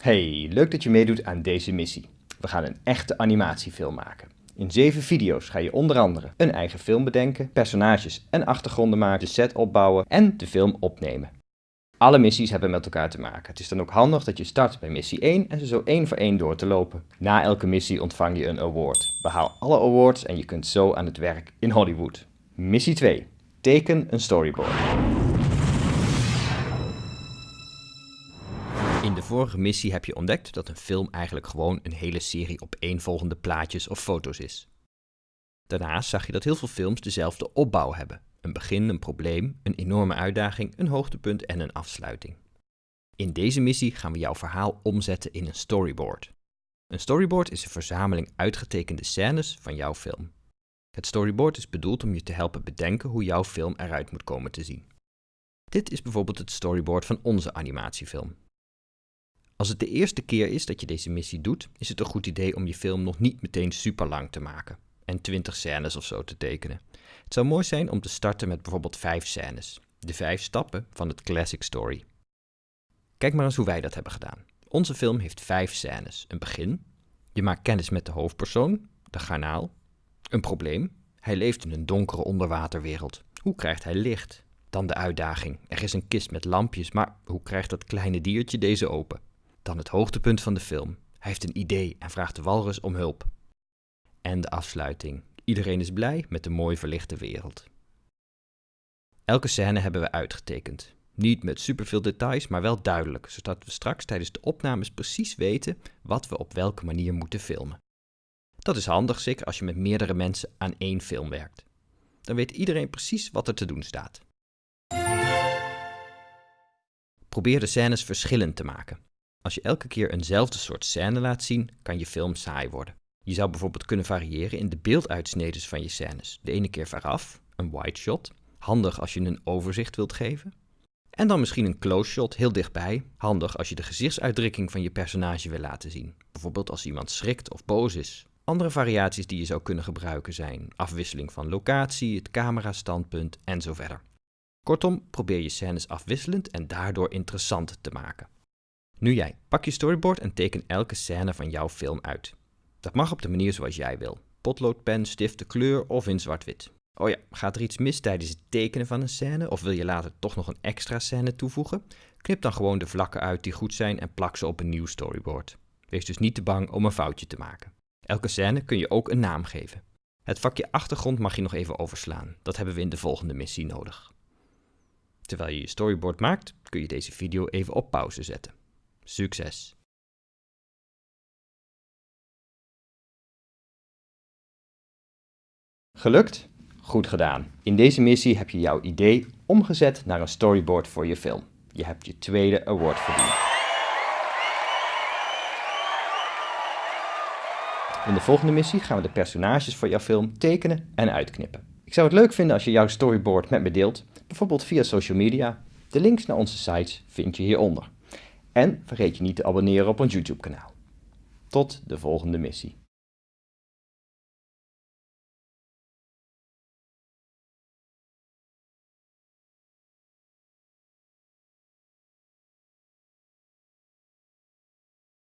Hey, leuk dat je meedoet aan deze missie. We gaan een echte animatiefilm maken. In zeven video's ga je onder andere een eigen film bedenken, personages en achtergronden maken, de set opbouwen en de film opnemen. Alle missies hebben met elkaar te maken. Het is dan ook handig dat je start bij missie 1 en ze zo één voor één door te lopen. Na elke missie ontvang je een award. Behaal alle awards en je kunt zo aan het werk in Hollywood. Missie 2. Teken een storyboard. In de vorige missie heb je ontdekt dat een film eigenlijk gewoon een hele serie opeenvolgende plaatjes of foto's is. Daarnaast zag je dat heel veel films dezelfde opbouw hebben. Een begin, een probleem, een enorme uitdaging, een hoogtepunt en een afsluiting. In deze missie gaan we jouw verhaal omzetten in een storyboard. Een storyboard is een verzameling uitgetekende scènes van jouw film. Het storyboard is bedoeld om je te helpen bedenken hoe jouw film eruit moet komen te zien. Dit is bijvoorbeeld het storyboard van onze animatiefilm. Als het de eerste keer is dat je deze missie doet, is het een goed idee om je film nog niet meteen super lang te maken en 20 scènes of zo te tekenen. Het zou mooi zijn om te starten met bijvoorbeeld 5 scènes, de 5 stappen van het classic story. Kijk maar eens hoe wij dat hebben gedaan. Onze film heeft 5 scènes. Een begin, je maakt kennis met de hoofdpersoon, de garnaal. Een probleem, hij leeft in een donkere onderwaterwereld. Hoe krijgt hij licht? Dan de uitdaging. Er is een kist met lampjes, maar hoe krijgt dat kleine diertje deze open? Dan het hoogtepunt van de film. Hij heeft een idee en vraagt de walrus om hulp. En de afsluiting. Iedereen is blij met de mooi verlichte wereld. Elke scène hebben we uitgetekend. Niet met superveel details, maar wel duidelijk, zodat we straks tijdens de opnames precies weten wat we op welke manier moeten filmen. Dat is handig, zeker als je met meerdere mensen aan één film werkt. Dan weet iedereen precies wat er te doen staat. Probeer de scènes verschillend te maken. Als je elke keer eenzelfde soort scène laat zien, kan je film saai worden. Je zou bijvoorbeeld kunnen variëren in de beelduitsneden van je scènes. De ene keer veraf, een wide shot, handig als je een overzicht wilt geven. En dan misschien een close shot heel dichtbij, handig als je de gezichtsuitdrukking van je personage wil laten zien. Bijvoorbeeld als iemand schrikt of boos is. Andere variaties die je zou kunnen gebruiken zijn afwisseling van locatie, het camerastandpunt en verder. Kortom, probeer je scènes afwisselend en daardoor interessant te maken. Nu jij, pak je storyboard en teken elke scène van jouw film uit. Dat mag op de manier zoals jij wil. Potloodpen, stiften, kleur of in zwart-wit. Oh ja, gaat er iets mis tijdens het tekenen van een scène of wil je later toch nog een extra scène toevoegen? Knip dan gewoon de vlakken uit die goed zijn en plak ze op een nieuw storyboard. Wees dus niet te bang om een foutje te maken. Elke scène kun je ook een naam geven. Het vakje achtergrond mag je nog even overslaan. Dat hebben we in de volgende missie nodig. Terwijl je je storyboard maakt, kun je deze video even op pauze zetten. Succes! Gelukt? Goed gedaan. In deze missie heb je jouw idee omgezet naar een storyboard voor je film. Je hebt je tweede award verdiend. In de volgende missie gaan we de personages voor jouw film tekenen en uitknippen. Ik zou het leuk vinden als je jouw storyboard met me deelt, bijvoorbeeld via social media. De links naar onze sites vind je hieronder. En vergeet je niet te abonneren op ons YouTube kanaal. Tot de volgende missie.